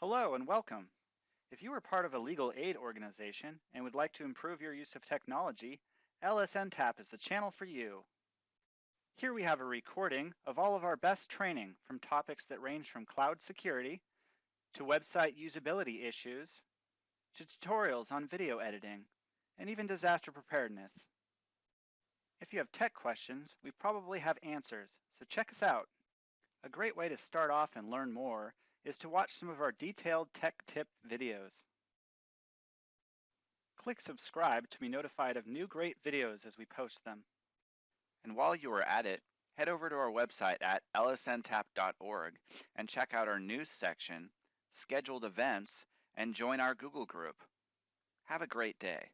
Hello and welcome. If you are part of a legal aid organization and would like to improve your use of technology, LSN Tap is the channel for you. Here we have a recording of all of our best training from topics that range from cloud security to website usability issues to tutorials on video editing and even disaster preparedness. If you have tech questions, we probably have answers, so check us out. A great way to start off and learn more is to watch some of our detailed tech tip videos. Click subscribe to be notified of new great videos as we post them. And while you are at it, head over to our website at lsntap.org and check out our news section, scheduled events, and join our Google group. Have a great day.